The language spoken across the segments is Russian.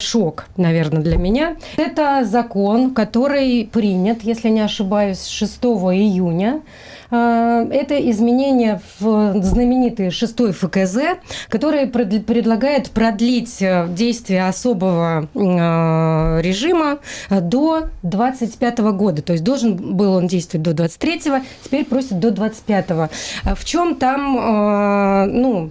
шок, наверное, для меня. Это закон, который принят, если не ошибаюсь, 6 июня а, это изменение в знаменитый шестой ФКЗ, который предлагает продлить э, действие особого а, режима до 25 года. То есть должен был он действовать до 23-го, теперь просит до 25-го. А в чем там ну,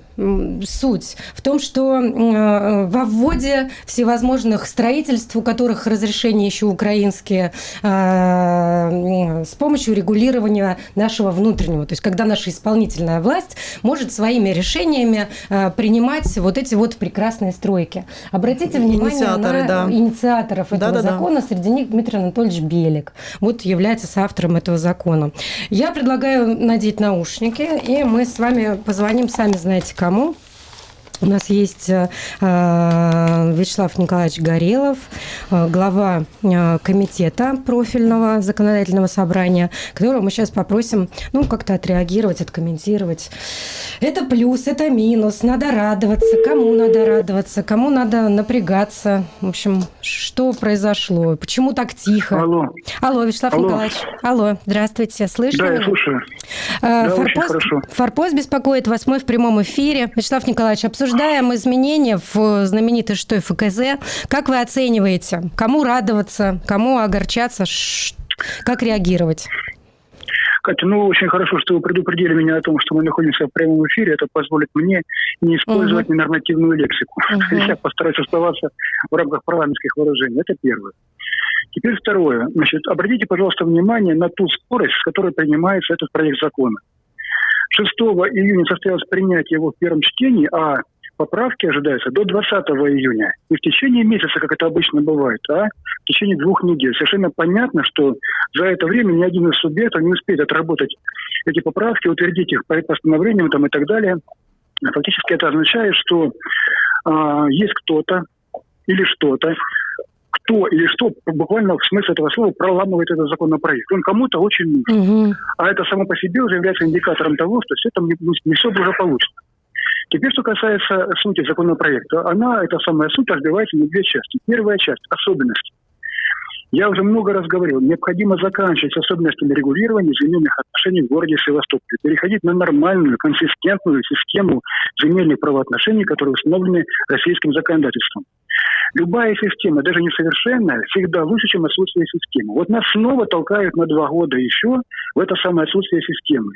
суть? В том, что во вводе всевозможных строительств, у которых разрешения еще украинские, с помощью регулирования нашего внутреннего. То есть когда наша исполнительная власть может своими решениями э, принимать вот эти вот прекрасные стройки. Обратите внимание Инициаторы, на да. инициаторов этого да, да, закона. Да. Среди них Дмитрий Анатольевич Белик. Вот является соавтором этого закона. Я предлагаю надеть наушники, и мы с вами позвоним, сами знаете кому. У нас есть э, э, Вячеслав Николаевич Горелов, э, глава комитета профильного законодательного собрания, которого мы сейчас попросим ну, как-то отреагировать, откомментировать. Это плюс, это минус, надо радоваться, кому надо радоваться, кому надо напрягаться. В общем, что произошло, почему так тихо? Алло. Алло, Вячеслав Алло. Николаевич. Алло, здравствуйте, слышно? Да, я слушаю. Да, Форпост, Форпост беспокоит вас мы в прямом эфире. Вячеслав Николаевич, обсуждаем обсуждаем изменения в знаменитой что ФКЗ. Как вы оцениваете? Кому радоваться, кому огорчаться? Как реагировать? Катя, ну очень хорошо, что вы предупредили меня о том, что мы находимся в прямом эфире. Это позволит мне не использовать угу. ненормативную лексику. Угу. Я постараюсь оставаться в рамках парламентских выражений. Это первое. Теперь второе. Значит, обратите, пожалуйста, внимание на ту скорость, с которой принимается этот проект закона. 6 июня состоялось принятие его в первом чтении, а поправки ожидаются до 20 июня. И в течение месяца, как это обычно бывает, а в течение двух недель. Совершенно понятно, что за это время ни один из субъектов не успеет отработать эти поправки, утвердить их по постановлениям там, и так далее. Фактически это означает, что а, есть кто-то или что-то, кто или что буквально в смысле этого слова проламывает этот законопроект. Он кому-то очень нужен. Угу. А это само по себе уже является индикатором того, что все там не, не все благополучно. Теперь, что касается сути законопроекта, она, эта самая суть, разбивается на две части. Первая часть – особенности. Я уже много раз говорил, необходимо заканчивать с особенностями регулирования земельных отношений в городе Севастополе, переходить на нормальную, консистентную систему земельных правоотношений, которые установлены российским законодательством. Любая система, даже несовершенная, всегда лучше, чем отсутствие системы. Вот нас снова толкают на два года еще в это самое отсутствие системы.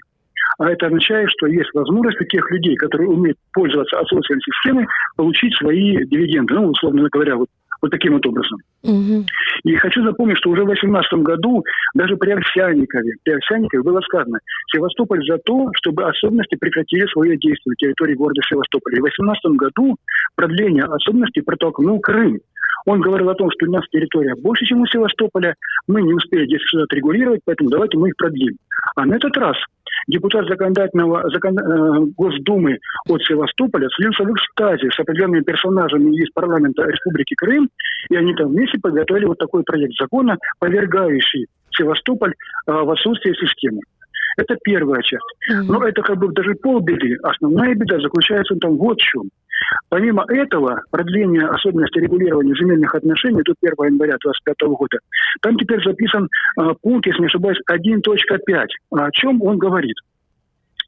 А это означает, что есть возможность у тех людей, которые умеют пользоваться отсутствием системы, получить свои дивиденды. Ну, условно говоря, вот, вот таким вот образом. Угу. И хочу запомнить, что уже в 2018 году даже при Овсянникове, при Овсянникове было сказано, Севастополь за то, чтобы особенности прекратили свое действие на территории города Севастополя. И в 2018 году продление особенностей протолкнул Крым. Он говорил о том, что у нас территория больше, чем у Севастополя, мы не успели здесь все отрегулировать, поэтому давайте мы их продлим. А на этот раз депутат законодательного закон, э, Госдумы от Севастополя слился в экстазе с определенными персонажами из парламента Республики Крым, и они там вместе подготовили вот такой проект закона, повергающий Севастополь э, в отсутствие системы. Это первая часть. Но это как бы даже полбеды. Основная беда заключается там вот в чем. Помимо этого, продление особенностей регулирования земельных отношений до 1 января 2025 года, там теперь записан э, пункт, если не ошибаюсь, 1.5. О чем он говорит?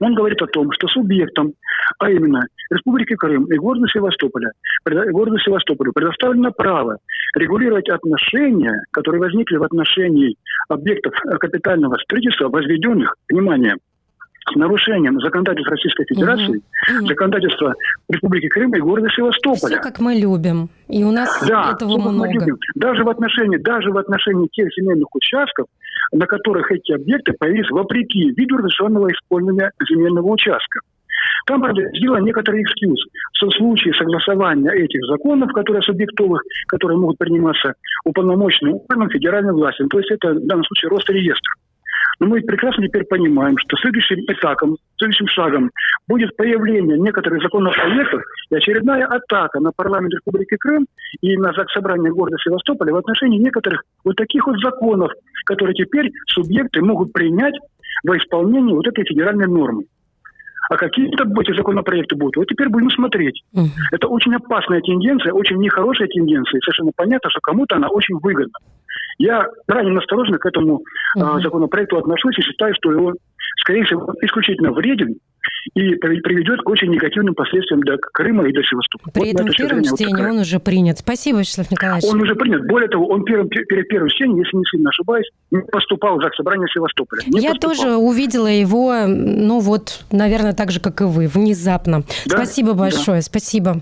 Он говорит о том, что субъектам, а именно Республики Крым и города Севастополя, городу Севастополю предоставлено право регулировать отношения, которые возникли в отношении объектов капитального строительства, возведенных, внимание, нарушением законодательства Российской Федерации, угу. законодательства Республики Крым и города Севастополя. Все как мы любим. И у нас да, этого много. Даже в отношении, даже в отношении тех земельных участков, на которых эти объекты появились вопреки виду разрешенного использования земельного участка. Там, правда, сделан некоторый экскьюз, что в случае согласования этих законов, которые субъектовых, которые могут приниматься уполномоченным органом федеральной власти, то есть это в данном случае Росреестр. Но мы прекрасно теперь понимаем, что следующим этапом, следующим шагом будет появление некоторых законопроектов и очередная атака на парламент Республики Крым и на собрание города Севастополя в отношении некоторых вот таких вот законов, которые теперь субъекты могут принять во исполнении вот этой федеральной нормы. а какие-то эти законопроекты будут. Вот теперь будем смотреть. Это очень опасная тенденция, очень нехорошая тенденция. И совершенно понятно, что кому-то она очень выгодна. Я крайне осторожно к этому угу. законопроекту отношусь и считаю, что его, скорее всего, исключительно вреден и приведет к очень негативным последствиям для Крыма и для Севастополя. При вот этом в первом чтении вот он уже принят. Спасибо, Вячеслав Николаевич. Он уже принят. Более того, он первым, перед первым чтением, если не сильно ошибаюсь, не поступал в ЗАГС Собрания Севастополя. Не Я поступал. тоже увидела его, ну вот, наверное, так же, как и вы, внезапно. Да? Спасибо большое, да. спасибо.